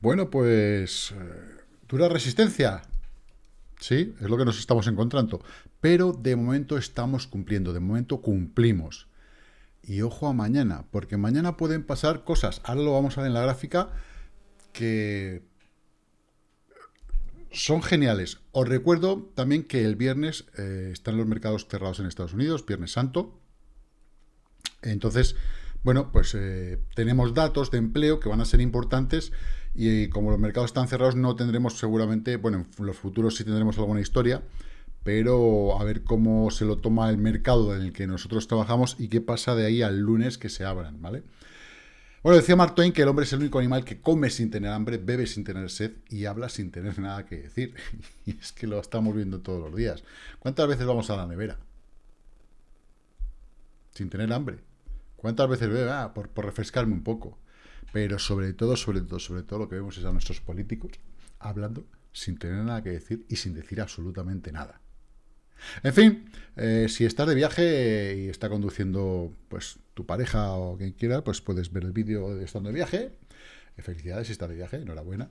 Bueno, pues... Eh, ¿Dura resistencia? Sí, es lo que nos estamos encontrando. Pero de momento estamos cumpliendo, de momento cumplimos. Y ojo a mañana, porque mañana pueden pasar cosas. Ahora lo vamos a ver en la gráfica que son geniales. Os recuerdo también que el viernes eh, están los mercados cerrados en Estados Unidos, Viernes Santo. Entonces, bueno, pues eh, tenemos datos de empleo que van a ser importantes y como los mercados están cerrados no tendremos seguramente, bueno, en los futuros sí tendremos alguna historia, pero a ver cómo se lo toma el mercado en el que nosotros trabajamos y qué pasa de ahí al lunes que se abran, ¿vale? Bueno, decía Mark Twain que el hombre es el único animal que come sin tener hambre, bebe sin tener sed y habla sin tener nada que decir. Y es que lo estamos viendo todos los días. ¿Cuántas veces vamos a la nevera? Sin tener hambre. ¿Cuántas veces bebe? Ah, por, refrescarme un poco. Pero sobre todo, sobre todo, sobre todo lo que vemos es a nuestros políticos hablando sin tener nada que decir y sin decir absolutamente nada. En fin, eh, si estás de viaje y está conduciendo pues tu pareja o quien quiera, pues puedes ver el vídeo de estando de viaje. Eh, felicidades si estás de viaje, enhorabuena.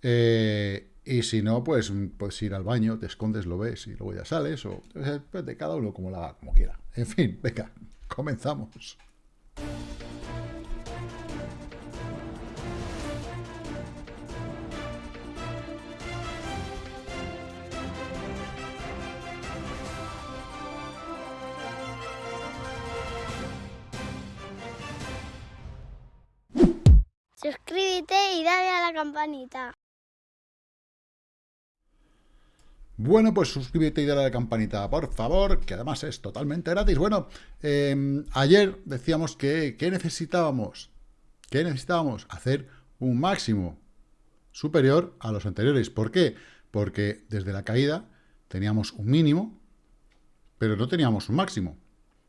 Eh, y si no, pues puedes ir al baño, te escondes, lo ves y luego ya sales, o pues, de cada uno como la como quiera. En fin, venga, comenzamos. Suscríbete y dale a la campanita. Bueno, pues suscríbete y dale a la campanita, por favor, que además es totalmente gratis. Bueno, em, ayer decíamos que ¿qué necesitábamos? ¿Qué necesitábamos? Hacer un máximo superior a los anteriores. ¿Por qué? Porque desde la caída teníamos un mínimo, pero no teníamos un máximo.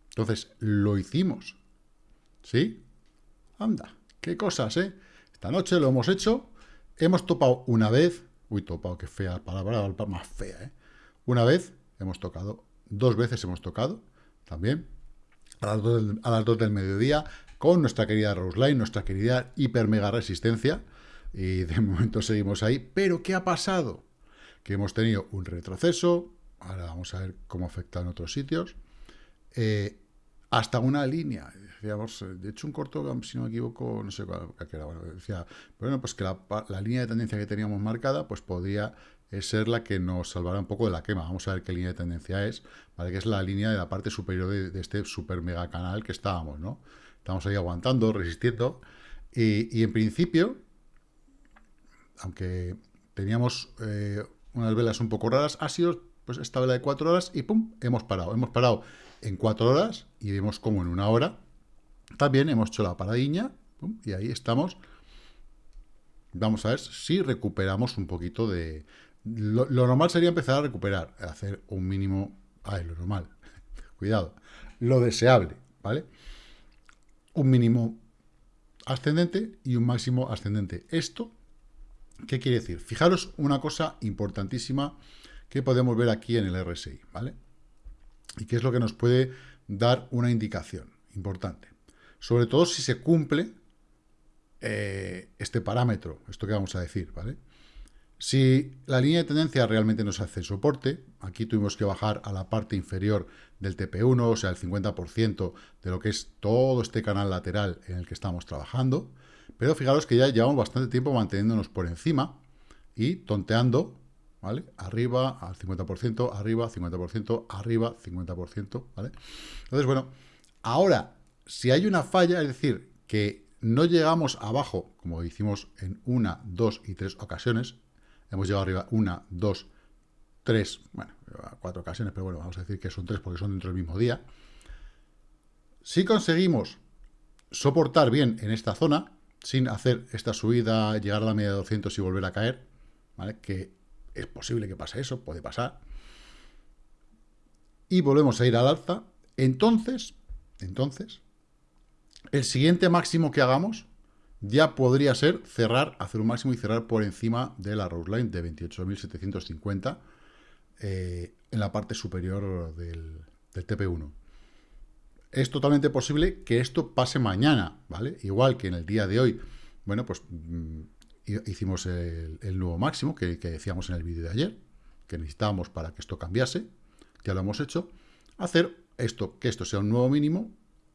Entonces, lo hicimos. ¿Sí? Anda, qué cosas, ¿eh? Esta noche lo hemos hecho, hemos topado una vez, uy, topado, qué fea palabra, más fea, ¿eh? Una vez hemos tocado, dos veces hemos tocado, también, a las dos del, a las del mediodía, con nuestra querida Roseline, nuestra querida hiper mega resistencia, y de momento seguimos ahí, pero ¿qué ha pasado? Que hemos tenido un retroceso, ahora vamos a ver cómo afecta en otros sitios, eh, hasta una línea, decíamos, eh, de hecho un corto, si no me equivoco, no sé cuál, era, bueno, decía, bueno, pues que la, línea de tendencia que teníamos marcada, pues podría eh, ser la que nos salvará un poco de la quema. Vamos a ver qué línea de tendencia es, ¿vale? Que es la línea de la parte superior de, este super mega canal que estábamos, ¿no? Estamos ahí aguantando, resistiendo, y, en principio, aunque teníamos eh, unas velas un poco raras, ha sido pues esta vela de cuatro horas y ¡pum! hemos parado. Hemos parado en cuatro horas y vemos como en una hora también hemos hecho la paradiña y ahí estamos. Vamos a ver si recuperamos un poquito de... Lo, normal sería empezar a recuperar, hacer un mínimo... Ay, lo normal. Cuidado. Lo deseable, ¿vale? Un mínimo ascendente y un máximo ascendente. Esto, ¿qué quiere decir? Fijaros una cosa importantísima que podemos ver aquí en el RSI, ¿vale? Y que es lo que nos puede dar una indicación importante sobre todo si se cumple eh, este parámetro, esto que vamos a decir, ¿vale? Si la línea de tendencia realmente nos hace soporte, aquí tuvimos que bajar a la parte inferior del TP1, o sea, el 50% de lo que es todo este canal lateral en el que estamos trabajando, pero fijaros que ya llevamos bastante tiempo manteniéndonos por encima y tonteando, ¿vale? Arriba al 50%, arriba 50%, arriba 50%, ¿vale? Entonces, bueno, ahora si hay una falla, es decir, que no llegamos abajo, como hicimos en una, dos y tres ocasiones, hemos llegado arriba una, dos, tres, bueno, cuatro ocasiones, pero bueno, vamos a decir que son tres porque son dentro del mismo día. Si conseguimos soportar bien en esta zona, sin hacer esta subida, llegar a la media de 200 y volver a caer, ¿vale? Que es posible que pase eso, puede pasar. Y volvemos a ir al alza, entonces, entonces, el siguiente máximo que hagamos ya podría ser cerrar, hacer un máximo y cerrar por encima de la Rose Line de 28.750 eh, en la parte superior del, TP1. Es totalmente posible que esto pase mañana, ¿vale? Igual que en el día de hoy. Bueno, pues mm, hicimos el, nuevo máximo que, decíamos en el vídeo de ayer, que necesitábamos para que esto cambiase, ya lo hemos hecho, hacer esto, que esto sea un nuevo mínimo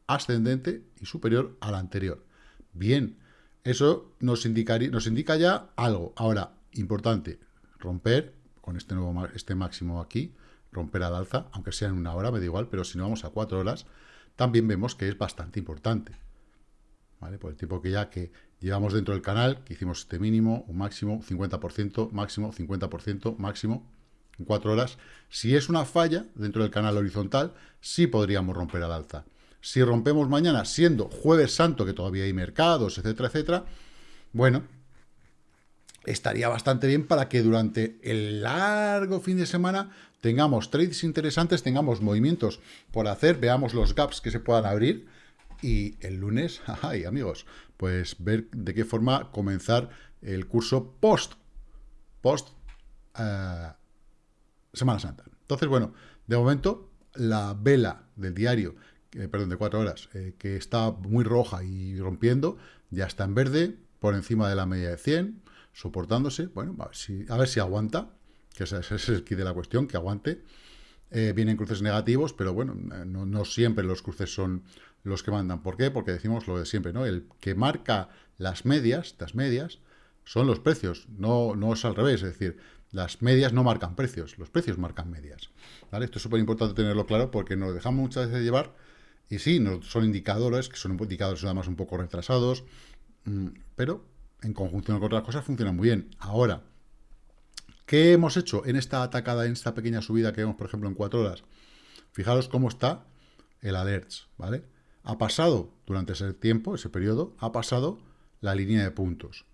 ascendente y superior al anterior. Bien, eso nos, indicaría, nos indica ya algo. Ahora, importante, romper con este nuevo este máximo aquí, romper al alza, aunque sea en una hora, me da igual, pero si no vamos a cuatro horas, también vemos que es bastante importante. ¿Vale? Por el tiempo que ya que llevamos dentro del canal, que hicimos este mínimo, un máximo, 50%, máximo, 50%, máximo, en cuatro horas. Si es una falla dentro del canal horizontal, sí podríamos romper al alza. Si rompemos mañana, siendo jueves santo, que todavía hay mercados, etcétera, etcétera, bueno, estaría bastante bien para que durante el largo fin de semana tengamos trades interesantes, tengamos movimientos por hacer, veamos los gaps que se puedan abrir y el lunes, ay amigos, pues ver de qué forma comenzar el curso post, post eh, Semana Santa. Entonces, bueno, de momento la vela del diario perdón, de cuatro horas, eh, que está muy roja y rompiendo, ya está en verde, por encima de la media de 100, soportándose, bueno, a ver si, a ver si aguanta, que ese, es el kit de la cuestión, que aguante. Eh, vienen cruces negativos, pero bueno, eh, no, siempre los cruces son los que mandan. ¿Por qué? Porque decimos lo de siempre, ¿no? El que marca las medias, las medias, son los precios, no, no es al revés, es decir, las medias no marcan precios, los precios marcan medias. ¿vale? Esto es súper importante tenerlo claro porque nos dejamos muchas veces llevar y sí, son indicadores, que son indicadores además un poco retrasados, mm, pero en conjunción con otras cosas funcionan muy bien. Ahora, ¿qué hemos hecho en esta atacada, en esta pequeña subida que vemos, por ejemplo, en cuatro horas? Fijaros cómo está el alerts, ¿vale? Ha pasado, durante ese tiempo, ese periodo, ha pasado la línea de puntos.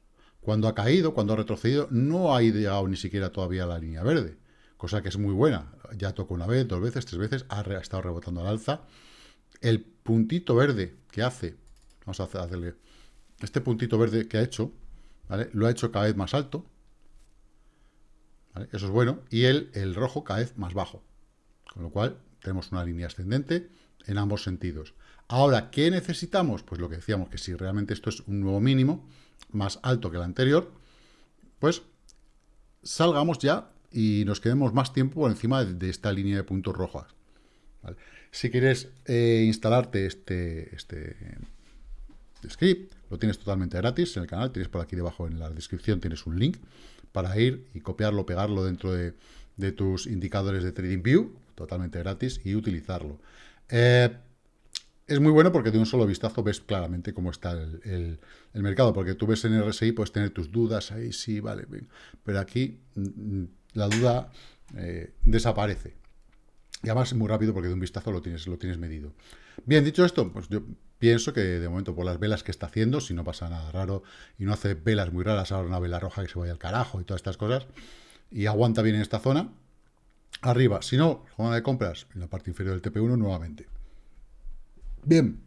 Cuando ha caído, cuando ha retrocedido, no ha llegado ni siquiera todavía a la línea verde, cosa que es muy buena. Ya tocó una vez, dos veces, tres veces, ha estado rebotando al alza, el puntito verde que hace, vamos a hacerle, este puntito verde que ha hecho, ¿vale? Lo ha hecho cada vez más alto, Eso es bueno, y el, el rojo cada vez más bajo, con lo cual tenemos una línea ascendente en ambos sentidos. Ahora, ¿qué necesitamos? Pues lo que decíamos, que si realmente esto es un nuevo mínimo, más alto que el anterior, pues salgamos ya y nos quedemos más tiempo por encima de, esta línea de puntos rojas. Si quieres eh, instalarte este, este script, lo tienes totalmente gratis en el canal, tienes por aquí debajo en la descripción, tienes un link para ir y copiarlo, pegarlo dentro de, tus indicadores de TradingView, totalmente gratis, y utilizarlo. Eh, es muy bueno porque de un solo vistazo ves claramente cómo está el, mercado, porque tú ves en RSI, puedes tener tus dudas, ahí sí, vale, pero aquí mm, mm, la duda eh, desaparece. Y además es muy rápido porque de un vistazo lo tienes, lo tienes medido. Bien, dicho esto, pues yo pienso que de momento por las velas que está haciendo, si no pasa nada raro y no hace velas muy raras, ahora una vela roja que se vaya al carajo y todas estas cosas, y aguanta bien en esta zona, arriba. Si no, zona de compras en la parte inferior del TP1 nuevamente. Bien,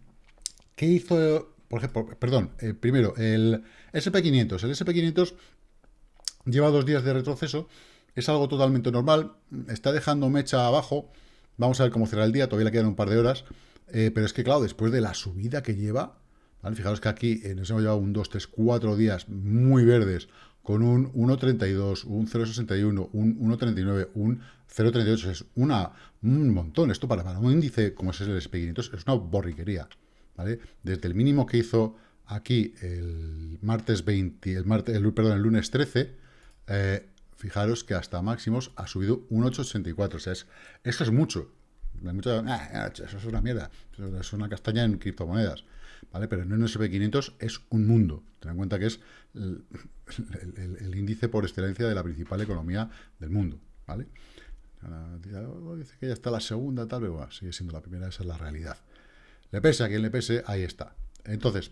¿qué hizo, por ejemplo, perdón, eh, primero, el SP500. El SP500 lleva dos días de retroceso, es algo totalmente normal, está dejando mecha abajo, Vamos a ver cómo cerrar el día, todavía le quedan un par de horas. Eh, pero es que, claro, después de la subida que lleva, fijaros que aquí eh, nos hemos llevado un 2, 3, 4 días muy verdes, con un 1.32, un 0.61, un 1.39, un 0.38. Es una, un montón. Esto para, para un índice como es el SP500 es una borriquería. ¿vale? Desde el mínimo que hizo aquí el martes 20, el, martes, el, perdón, el lunes 13, eh, fijaros que hasta máximos ha subido un 8,84. O sea, es, eso es mucho. Ah, eso es una mierda. Eso es una castaña en criptomonedas. ¿Vale? Pero en un SP500 es un mundo. Ten en cuenta que es el, índice por excelencia de la principal economía del mundo. ¿Vale? Dice que ya está la segunda, tal vez, sigue siendo la primera, esa es la realidad. Le pese a quien le pese, ahí está. Entonces,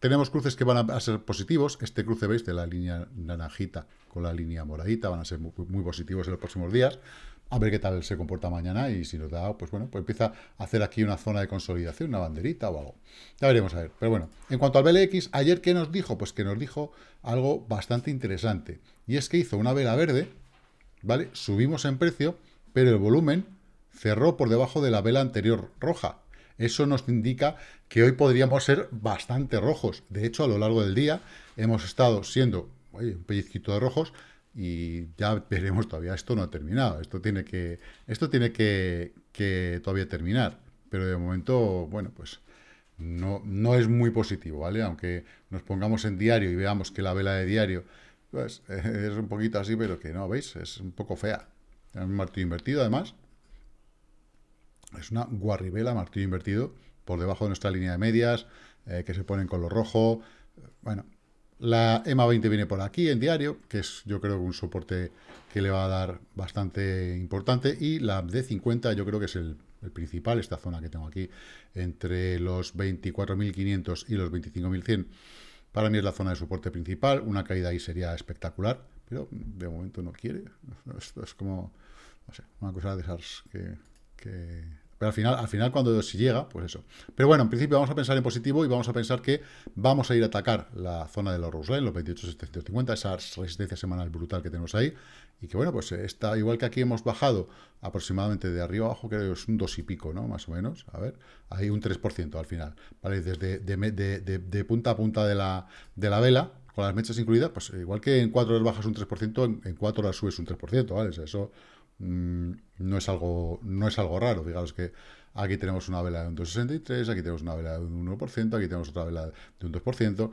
tenemos cruces que van a ser positivos. Este cruce, veis, de la línea naranjita con la línea moradita, van a ser muy, positivos en los próximos días. A ver qué tal se comporta mañana y si nos da, pues bueno, pues empieza a hacer aquí una zona de consolidación, una banderita o algo. Ya veremos a ver. Pero bueno, en cuanto al BLX, ayer ¿qué nos dijo? Pues que nos dijo algo bastante interesante. Y es que hizo una vela verde, ¿vale? Subimos en precio, pero el volumen cerró por debajo de la vela anterior roja. Eso nos indica que hoy podríamos ser bastante rojos. De hecho, a lo largo del día hemos estado siendo un pellizquito de rojos y ya veremos todavía, esto no ha terminado, esto tiene que, esto tiene que, que todavía terminar, pero de momento, bueno, pues no, no es muy positivo, ¿vale? Aunque nos pongamos en diario y veamos que la vela de diario pues, es un poquito así, pero que no, ¿veis? Es un poco fea. Un martillo invertido, además. Es una guarribela, martillo invertido, por debajo de nuestra línea de medias, eh, que se ponen con lo rojo. Bueno, la EMA 20 viene por aquí en diario, que es yo creo un soporte que le va a dar bastante importante. Y la D50 yo creo que es el principal, esta zona que tengo aquí, entre los 24.500 y los 25.100, para mí es la zona de soporte principal, una caída ahí sería espectacular, pero de momento no quiere, esto es como, no sé, una cosa de esas que pero al final, al final cuando si llega, pues eso. Pero bueno, en principio vamos a pensar en positivo y vamos a pensar que vamos a ir a atacar la zona de los Line, los 28.750, esa resistencia semanal brutal que tenemos ahí. Y que bueno, pues está igual que aquí hemos bajado aproximadamente de arriba abajo, creo que es un 2 y pico, ¿no? Más o menos. A ver, hay un 3% al final. ¿Vale? Desde de, punta a punta de la, de la vela, con las mechas incluidas, pues igual que en 4 horas bajas un 3%, en, en 4 horas subes un 3%, ¿vale? eso Mm, no, es algo, no es algo raro. Digamos que aquí tenemos una vela de un 2,63, aquí tenemos una vela de un 1%, aquí tenemos otra vela de un 2%.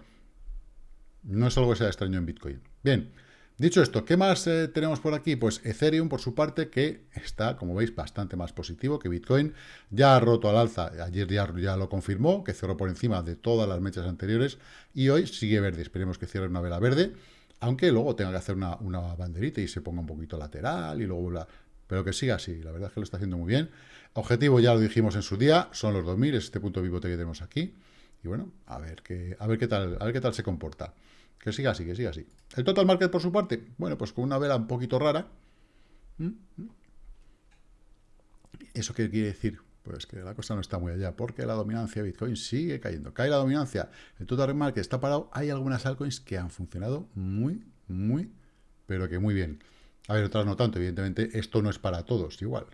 No es algo que sea extraño en Bitcoin. Bien, dicho esto, ¿qué más eh, tenemos por aquí? Pues Ethereum, por su parte, que está, como veis, bastante más positivo que Bitcoin. Ya ha roto al alza, ayer ya, ya lo confirmó, que cerró por encima de todas las mechas anteriores, y hoy sigue verde. Esperemos que cierre una vela verde aunque luego tenga que hacer una, banderita y se ponga un poquito lateral y luego la, pero que siga así, la verdad es que lo está haciendo muy bien. Objetivo, ya lo dijimos en su día, son los 2000, es este punto vivote que tenemos aquí. Y bueno, a ver qué, a ver qué tal, a ver qué tal se comporta. Que siga así, que siga así. El total market por su parte, bueno, pues con una vela un poquito rara. ¿Mm? ¿Mm? ¿Eso qué quiere decir? Pues que la cosa no está muy allá, porque la dominancia de Bitcoin sigue cayendo. Cae la dominancia, el total market está parado. Hay algunas altcoins que han funcionado muy, muy, pero que muy bien. A ver, otras no tanto, evidentemente, esto no es para todos igual.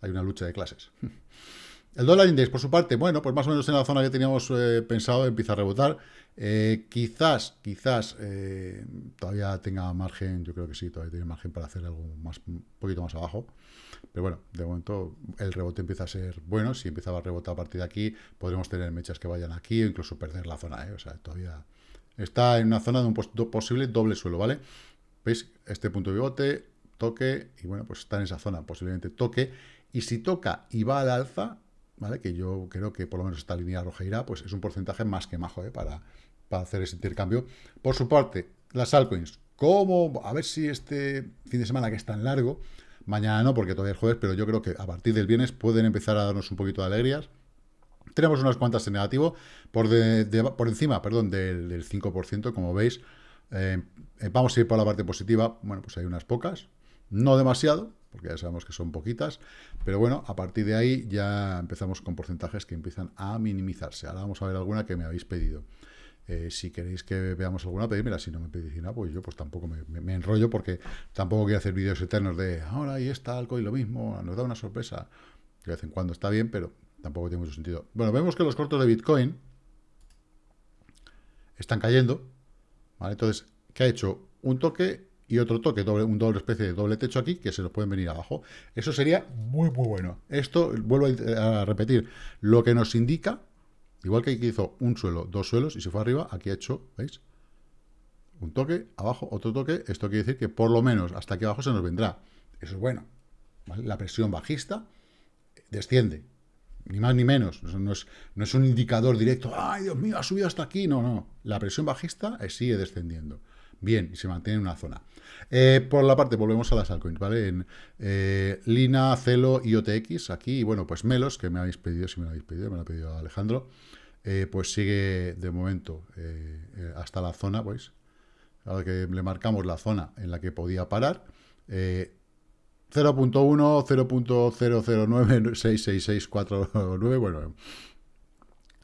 Hay una lucha de clases. El dólar index, por su parte, bueno, pues más o menos en la zona que teníamos eh, pensado, empieza a rebotar. Eh, quizás, quizás eh, todavía tenga margen, yo creo que sí, todavía tiene margen para hacer algo más, un poquito más abajo. Pero bueno, de momento el rebote empieza a ser bueno. Si empieza a rebotar a partir de aquí, podremos tener mechas que vayan aquí o incluso perder la zona. O sea, todavía está en una zona de un posible doble suelo, ¿vale? ¿Veis? Este punto de pivote, toque, y bueno, pues está en esa zona, posiblemente toque. Y si toca y va al alza, ¿vale? Que yo creo que por lo menos esta línea roja irá, pues es un porcentaje más que majo, ¿eh? Para, para hacer ese intercambio. Por su parte, las altcoins, ¿cómo? A ver si este fin de semana que es tan largo, mañana no, porque todavía es jueves, pero yo creo que a partir del viernes pueden empezar a darnos un poquito de alegrías. Tenemos unas cuantas en negativo, por, por encima, perdón, del, del 5%, como veis, eh, eh, vamos a ir por la parte positiva. Bueno, pues hay unas pocas. No demasiado, porque ya sabemos que son poquitas. Pero bueno, a partir de ahí ya empezamos con porcentajes que empiezan a minimizarse. Ahora vamos a ver alguna que me habéis pedido. Eh, si queréis que veamos alguna, pedímela. Si no me pedís nada, pues yo pues tampoco me, enrollo porque tampoco quiero hacer vídeos eternos de ahora y está algo y lo mismo, nos da una sorpresa. De vez en cuando está bien, pero tampoco tiene mucho sentido. Bueno, vemos que los cortos de Bitcoin están cayendo. Entonces, ¿qué ha hecho? Un toque y otro toque, doble, un doble especie de doble techo aquí, que se nos pueden venir abajo. Eso sería muy, muy bueno. Esto, vuelvo a repetir, lo que nos indica, igual que aquí hizo un suelo, dos suelos, y se fue arriba, aquí ha hecho, ¿veis? Un toque, abajo, otro toque. Esto quiere decir que por lo menos hasta aquí abajo se nos vendrá. Eso es bueno. La presión bajista desciende. Ni más ni menos. No es, no es un indicador directo. ¡Ay, Dios mío, ha subido hasta aquí! No, no. La presión bajista sigue descendiendo. Bien, y se mantiene en una zona. Eh, por la parte, volvemos a las altcoins, ¿vale? En eh, Lina, Celo y OTX, aquí, bueno, pues Melos, que me habéis pedido, si me lo habéis pedido, me lo ha pedido Alejandro, pues sigue de momento hasta la zona, pues, ahora que le marcamos la zona en la que podía parar, 0.1, 0.009, bueno,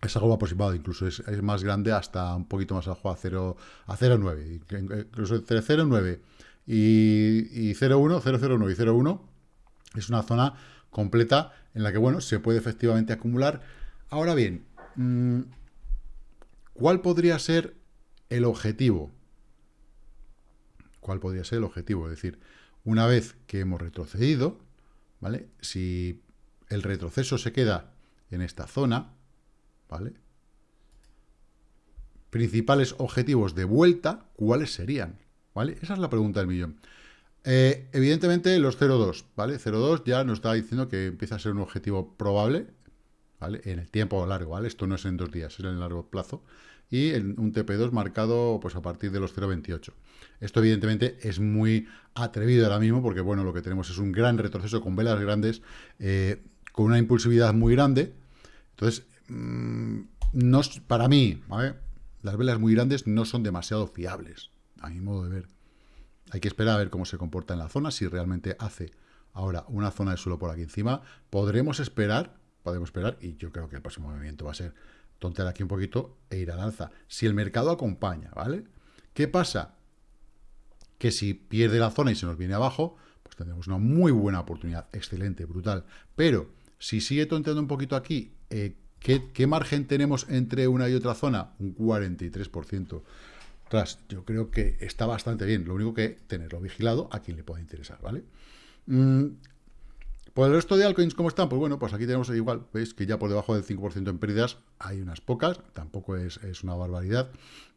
es algo aproximado, incluso es, más grande hasta un poquito más abajo a 0, a 0.9, incluso entre 0.9 y, y 0.1, 0.09 y 0.1 es una zona completa en la que, bueno, se puede efectivamente acumular. Ahora bien, mm, ¿cuál podría ser el objetivo? cuál podría ser el objetivo. Es decir, una vez que hemos retrocedido, ¿vale? Si el retroceso se queda en esta zona, ¿vale? Principales objetivos de vuelta, ¿cuáles serían? ¿Vale? Esa es la pregunta del millón. Eh, evidentemente los 0,2, ¿vale? 0,2 ya nos está diciendo que empieza a ser un objetivo probable, ¿vale? En el tiempo largo, ¿vale? Esto no es en dos días, es en el largo plazo. Y un TP2 marcado pues a partir de los 0,28. Esto evidentemente es muy atrevido ahora mismo porque, bueno, lo que tenemos es un gran retroceso con velas grandes, eh, con una impulsividad muy grande. Entonces, mmm, no, para mí, ¿vale? las velas muy grandes no son demasiado fiables, a mi modo de ver. Hay que esperar a ver cómo se comporta en la zona, si realmente hace ahora una zona de suelo por aquí encima. Podremos esperar, podemos esperar, y yo creo que el próximo movimiento va a ser tontear aquí un poquito e ir al alza. Si el mercado acompaña, ¿vale? ¿Qué pasa? Que si pierde la zona y se nos viene abajo, pues tendremos una muy buena oportunidad, excelente, brutal. Pero si sigue tonteando un poquito aquí, eh, ¿qué, ¿qué margen tenemos entre una y otra zona? Un 43%. Tras, yo creo que está bastante bien. Lo único que tenerlo vigilado a quien le pueda interesar, ¿vale? Mm, por el resto de altcoins, ¿cómo están? Pues bueno, pues aquí tenemos igual, veis que ya por debajo del 5% en pérdidas hay unas pocas, tampoco es, es, una barbaridad.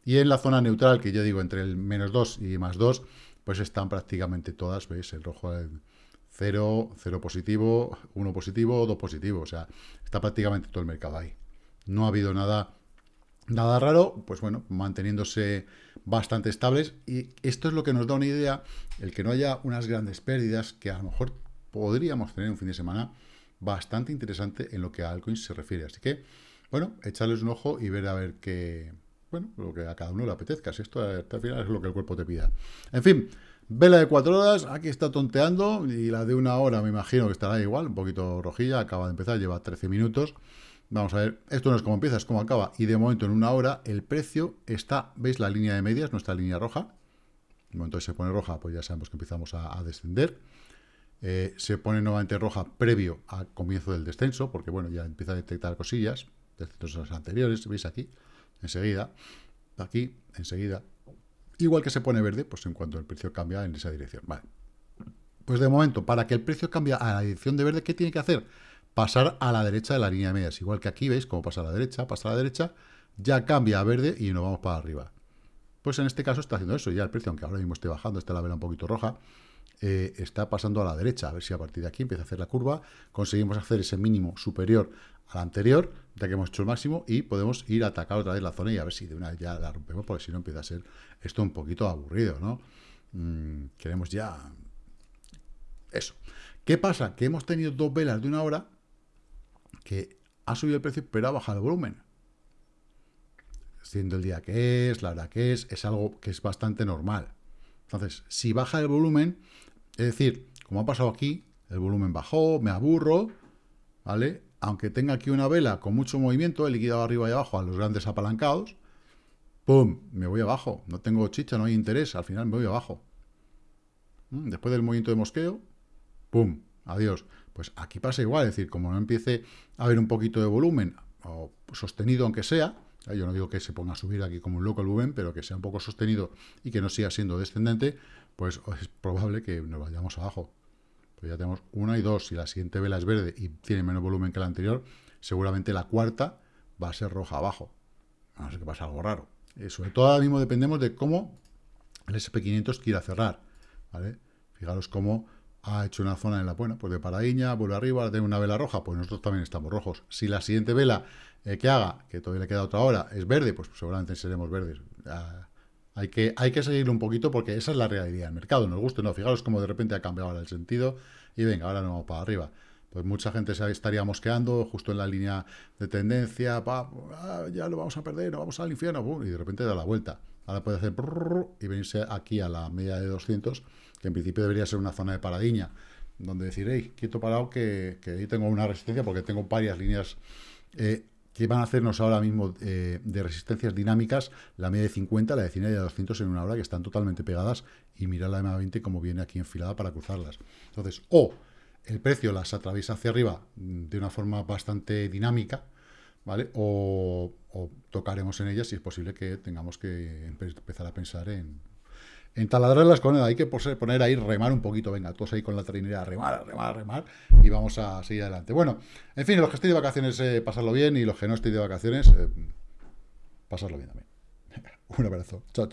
Y en la zona neutral, que yo digo entre el menos 2 y más 2, pues están prácticamente todas, veis, el rojo, 0, 0 positivo, 1 positivo, 2 positivo, o sea, está prácticamente todo el mercado ahí. No ha habido nada Nada raro, pues bueno, manteniéndose bastante estables. Y esto es lo que nos da una idea, el que no haya unas grandes pérdidas, que a lo mejor podríamos tener un fin de semana bastante interesante en lo que a altcoins se refiere. Así que, bueno, echarles un ojo y ver a ver qué, bueno, lo que a cada uno le apetezca. Si esto al final es lo que el cuerpo te pida. En fin, vela de cuatro horas, aquí está tonteando, y la de una hora me imagino que estará igual, un poquito rojilla, acaba de empezar, lleva 13 minutos. Vamos a ver, esto no es como empieza, es como acaba. Y de momento, en una hora, el precio está, ¿veis la línea de medias, nuestra línea roja? De momento se pone roja, pues ya sabemos que empezamos a, descender. Eh, se pone nuevamente roja previo al comienzo del descenso, porque bueno, ya empieza a detectar cosillas, descensos anteriores, ¿veis aquí? Enseguida, aquí, enseguida. Igual que se pone verde, pues en cuanto el precio cambia en esa dirección. Vale. Pues de momento, para que el precio cambie a la dirección de verde, ¿qué tiene que hacer? pasar a la derecha de la línea de medias. Igual que aquí, ¿veis? Como pasa a la derecha, pasa a la derecha, ya cambia a verde y nos vamos para arriba. Pues en este caso está haciendo eso. Ya el precio, aunque ahora mismo esté bajando, está la vela un poquito roja, eh, está pasando a la derecha. A ver si a partir de aquí empieza a hacer la curva, conseguimos hacer ese mínimo superior al anterior, ya que hemos hecho el máximo, y podemos ir a atacar otra vez la zona y a ver si de una vez ya la rompemos, porque si no empieza a ser esto un poquito aburrido, ¿no? Mm, queremos ya... Eso. ¿Qué pasa? Que hemos tenido dos velas de una hora que ha subido el precio, pero ha bajado el volumen. Siendo el día que es, la hora que es, es algo que es bastante normal. Entonces, si baja el volumen, es decir, como ha pasado aquí, el volumen bajó, me aburro, ¿vale? Aunque tenga aquí una vela con mucho movimiento, he liquidado arriba y abajo a los grandes apalancados, ¡pum! Me voy abajo. No tengo chicha, no hay interés, al final me voy abajo. Mm, después del movimiento de mosqueo, ¡pum! Adiós. Pues aquí pasa igual, es decir, como no empiece a haber un poquito de volumen, o sostenido aunque sea, yo no digo que se ponga a subir aquí como un loco el volumen, pero que sea un poco sostenido y que no siga siendo descendente, pues es probable que nos vayamos abajo. Pues ya tenemos una y dos, si la siguiente vela es verde y tiene menos volumen que la anterior, seguramente la cuarta va a ser roja abajo. No ser que pase algo raro. Eh, sobre todo ahora mismo dependemos de cómo el SP500 quiera cerrar. ¿vale? Fijaros cómo ha hecho una zona en la, buena, pues de paradiña, vuelve arriba, tiene una vela roja, pues nosotros también estamos rojos. Si la siguiente vela eh, que haga, que todavía le queda otra hora, es verde, pues seguramente seremos verdes. Hay, que, hay que seguirlo un poquito porque esa es la realidad del mercado, nos gusta no. Fijaros cómo de repente ha cambiado ahora el sentido y venga, ahora nos vamos para arriba. Pues mucha gente se estaría mosqueando justo en la línea de tendencia, ah, ya lo vamos a perder, no vamos al infierno, y de repente da la vuelta. Ahora puede hacer y venirse aquí a la media de 200 que en principio debería ser una zona de paradiña, donde decir, hey, quieto parado, que, ahí tengo una resistencia, porque tengo varias líneas eh, que van a hacernos ahora mismo eh, de resistencias dinámicas, la media de 50, la de 100 y la de 200 en una hora, que están totalmente pegadas, y mirar la EMA 20 como viene aquí enfilada para cruzarlas. Entonces, o el precio las atraviesa hacia arriba de una forma bastante dinámica, ¿vale? O, o tocaremos en ellas y es posible que tengamos que empezar a pensar en en taladrarlas con hay que poner ahí, remar un poquito, venga, todos ahí con la trinidad, remar, remar, remar, y vamos a seguir adelante. Bueno, en fin, los que estoy de vacaciones, eh, pasarlo bien, y los que no estoy de vacaciones, eh, pasarlo bien también. un abrazo, chao.